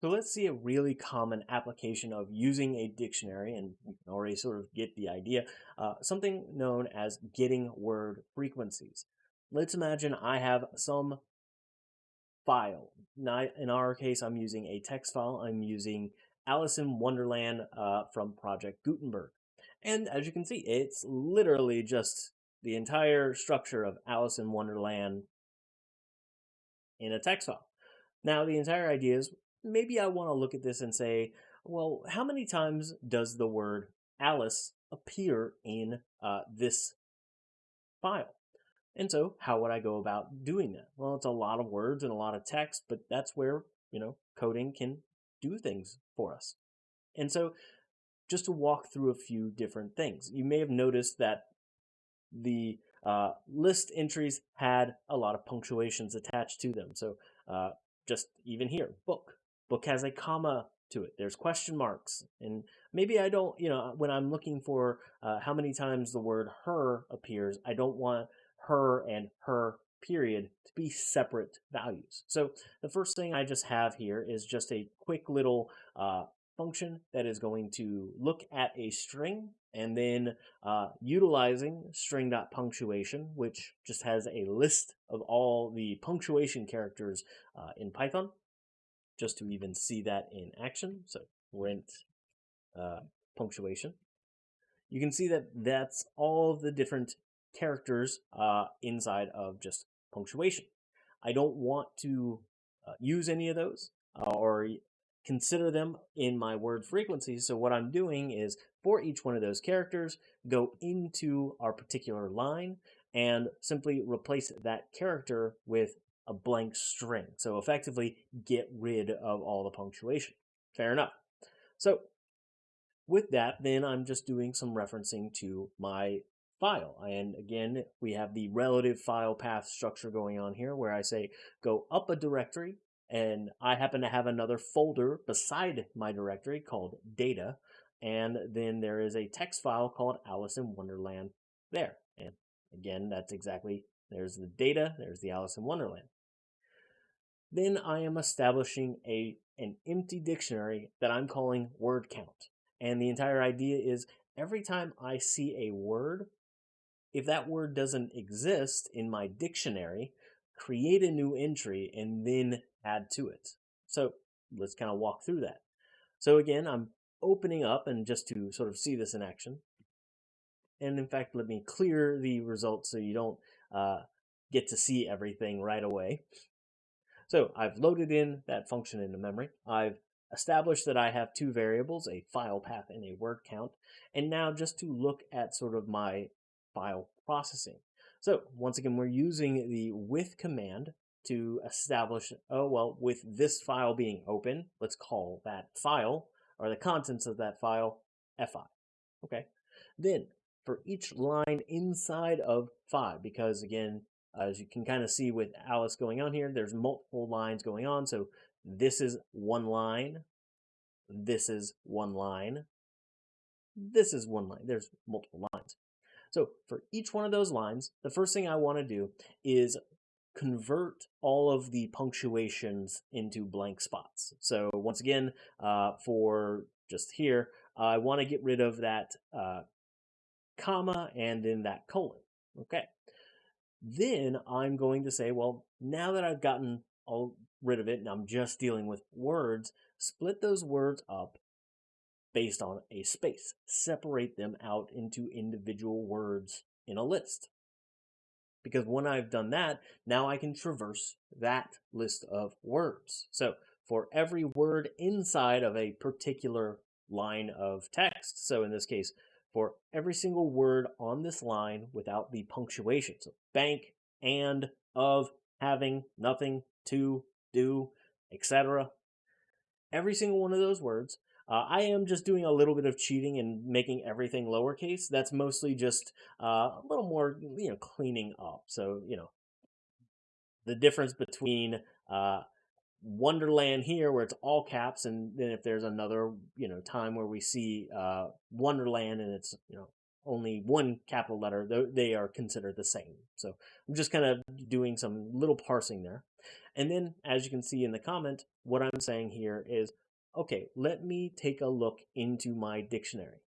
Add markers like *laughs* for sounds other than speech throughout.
So let's see a really common application of using a dictionary, and you can already sort of get the idea, uh, something known as getting word frequencies. Let's imagine I have some file. Now, in our case, I'm using a text file. I'm using Alice in Wonderland uh, from Project Gutenberg. And as you can see, it's literally just the entire structure of Alice in Wonderland in a text file. Now, the entire idea is maybe I want to look at this and say, well, how many times does the word Alice appear in uh, this file? And so, how would I go about doing that? Well, it's a lot of words and a lot of text, but that's where, you know, coding can do things for us. And so, just to walk through a few different things, you may have noticed that the uh, list entries had a lot of punctuations attached to them. So, uh, just even here, book, book has a comma to it. There's question marks. And maybe I don't, you know, when I'm looking for uh, how many times the word her appears, I don't want her and her period to be separate values. So the first thing I just have here is just a quick little uh, function that is going to look at a string and then uh, utilizing string.punctuation, which just has a list of all the punctuation characters uh, in Python just to even see that in action. So rent uh, punctuation. You can see that that's all the different characters uh, inside of just punctuation. I don't want to uh, use any of those uh, or consider them in my word frequencies. So what I'm doing is for each one of those characters, go into our particular line and simply replace that character with a blank string. So effectively get rid of all the punctuation. Fair enough. So with that, then I'm just doing some referencing to my file. And again, we have the relative file path structure going on here where I say go up a directory and I happen to have another folder beside my directory called data. And then there is a text file called Alice in Wonderland there. And again, that's exactly, there's the data, there's the Alice in Wonderland then I am establishing a an empty dictionary that I'm calling word count. And the entire idea is every time I see a word, if that word doesn't exist in my dictionary, create a new entry and then add to it. So let's kind of walk through that. So again, I'm opening up and just to sort of see this in action. And in fact, let me clear the results so you don't uh, get to see everything right away. So I've loaded in that function into memory. I've established that I have two variables, a file path and a word count. And now just to look at sort of my file processing. So once again, we're using the with command to establish, oh, well, with this file being open, let's call that file or the contents of that file fi. Okay. Then for each line inside of fi, because again, as you can kind of see with Alice going on here, there's multiple lines going on. So this is one line. This is one line. This is one line. There's multiple lines. So for each one of those lines, the first thing I want to do is convert all of the punctuations into blank spots. So once again, uh, for just here, I want to get rid of that uh, comma and then that colon. Okay. Then I'm going to say, well, now that I've gotten all rid of it and I'm just dealing with words, split those words up based on a space. Separate them out into individual words in a list. Because when I've done that, now I can traverse that list of words. So for every word inside of a particular line of text, so in this case, for every single word on this line without the punctuation. So bank, and, of, having, nothing, to, do, etc. Every single one of those words. Uh, I am just doing a little bit of cheating and making everything lowercase. That's mostly just uh, a little more, you know, cleaning up. So, you know, the difference between uh, Wonderland here where it's all caps, and then if there's another you know time where we see uh, Wonderland and it's you know only one capital letter, they are considered the same. So I'm just kind of doing some little parsing there. And then, as you can see in the comment, what I'm saying here is, okay, let me take a look into my dictionary.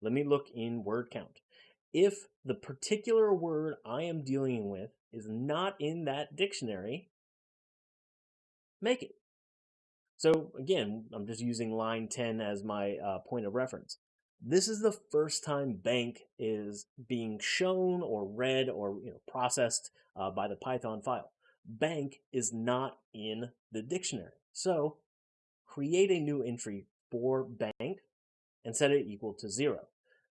Let me look in word count. If the particular word I am dealing with is not in that dictionary, make it. So again, I'm just using line 10 as my uh, point of reference. This is the first time bank is being shown or read or you know, processed uh, by the Python file. Bank is not in the dictionary. So create a new entry for bank and set it equal to zero.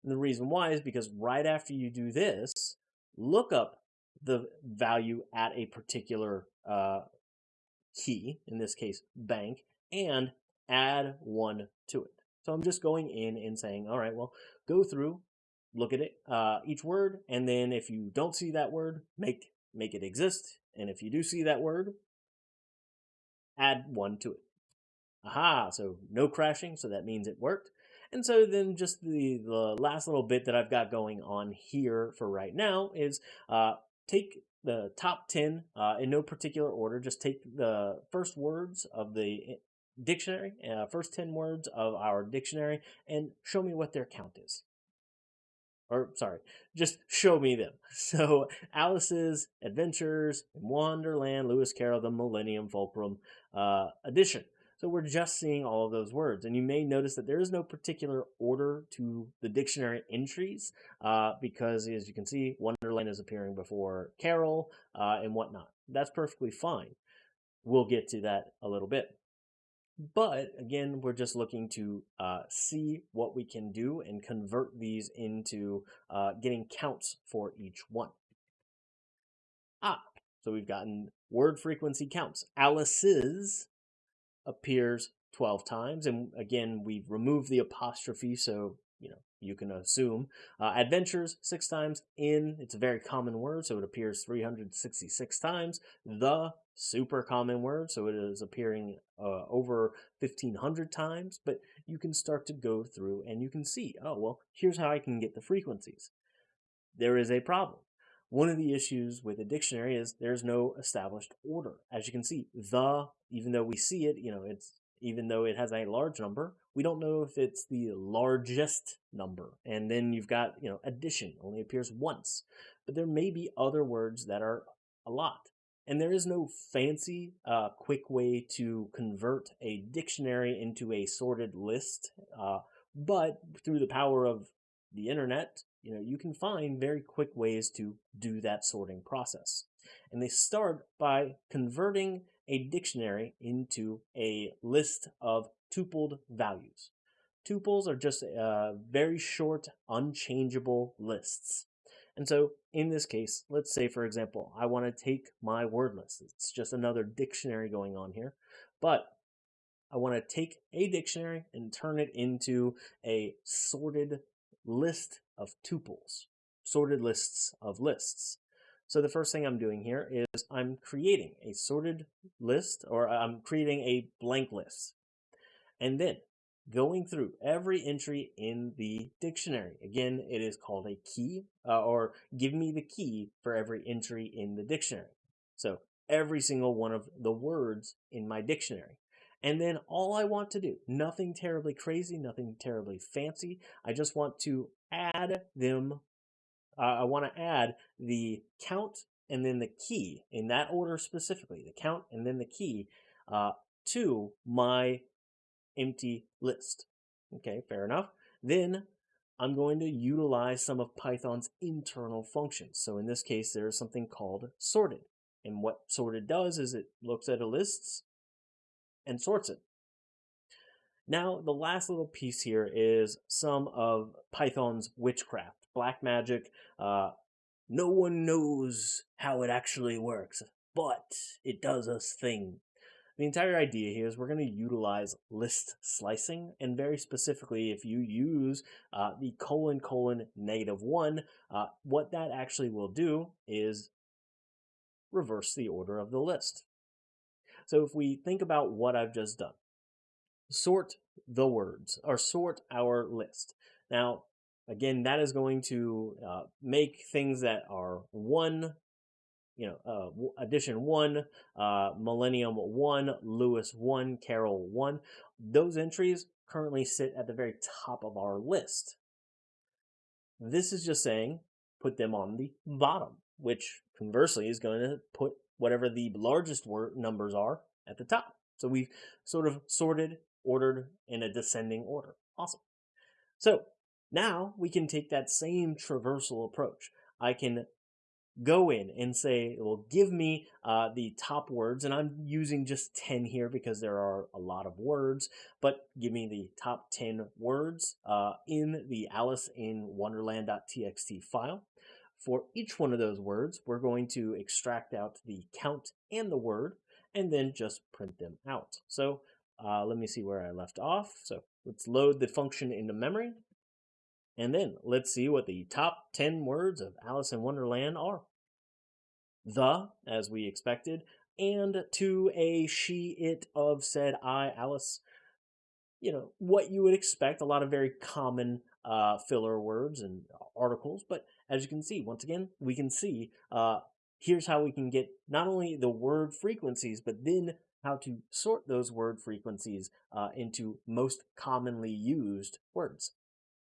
And the reason why is because right after you do this, look up the value at a particular uh, key, in this case bank, and add one to it. So I'm just going in and saying, all right, well, go through, look at it, uh, each word, and then if you don't see that word, make make it exist. And if you do see that word, add one to it. Aha, so no crashing, so that means it worked. And so then just the, the last little bit that I've got going on here for right now is uh, take the top 10 uh, in no particular order. Just take the first words of the dictionary, uh, first 10 words of our dictionary, and show me what their count is. Or, sorry, just show me them. *laughs* So, Alice's Adventures in Wonderland, Lewis Carroll, The Millennium Fulcrum uh, Edition. So we're just seeing all of those words. And you may notice that there is no particular order to the dictionary entries uh, because, as you can see, Wonderland is appearing before Carroll uh, and whatnot. That's perfectly fine. We'll get to that a little bit. But again, we're just looking to uh, see what we can do and convert these into uh, getting counts for each one. Ah, so we've gotten word frequency counts. Alice's appears 12 times. And again, we've removed the apostrophe, so you know you can assume. Uh, adventures six times. In it's a very common word, so it appears 366 times. The super common word, so it is appearing uh, over 1500 times. But you can start to go through and you can see, oh well, here's how I can get the frequencies. There is a problem. One of the issues with a dictionary is there's no established order. As you can see, the, even though we see it, you know, it's even though it has a large number, we don't know if it's the largest number. And then you've got, you know, addition only appears once. But there may be other words that are a lot. And there is no fancy, uh, quick way to convert a dictionary into a sorted list. Uh, but through the power of the internet, you know, you can find very quick ways to do that sorting process. And they start by converting a dictionary into a list of tupled values. Tuples are just uh, very short, unchangeable lists. And so in this case, let's say, for example, I want to take my word list. It's just another dictionary going on here. But I want to take a dictionary and turn it into a sorted list of tuples, sorted lists of lists. So the first thing I'm doing here is I'm creating a sorted list or I'm creating a blank list. And then going through every entry in the dictionary. Again, it is called a key uh, or give me the key for every entry in the dictionary. So every single one of the words in my dictionary. And then all I want to do, nothing terribly crazy, nothing terribly fancy. I just want to add them. Uh, I want to add the count and then the key in that order specifically, the count and then the key uh, to my empty list. Okay, fair enough. Then I'm going to utilize some of Python's internal functions. So in this case, there is something called sorted. And what sorted does is it looks at a list and sorts it. Now, the last little piece here is some of Python's witchcraft, black magic. Uh, no one knows how it actually works, but it does a thing. The entire idea here is we're going to utilize list slicing, and very specifically, if you use uh, the colon colon negative one, uh, what that actually will do is reverse the order of the list. So if we think about what I've just done, sort the words or sort our list. Now, again, that is going to uh, make things that are one, you know, uh, edition one, uh, Millennium one, Lewis one, Carroll one. Those entries currently sit at the very top of our list. This is just saying put them on the bottom, which conversely is going to put whatever the largest word numbers are at the top. So we've sort of sorted, ordered in a descending order. Awesome. So now we can take that same traversal approach. I can go in and say, well, give me uh, the top words, and I'm using just 10 here because there are a lot of words, but give me the top 10 words uh, in the Alice in Wonderland.txt file. For each one of those words, we're going to extract out the count and the word, and then just print them out. So uh, let me see where I left off. So let's load the function into memory. And then let's see what the top 10 words of Alice in Wonderland are. The, as we expected, and to a she, it, of, said, I, Alice. You know, what you would expect, a lot of very common uh, filler words and articles. But as you can see, once again, we can see uh, here's how we can get not only the word frequencies, but then how to sort those word frequencies uh, into most commonly used words.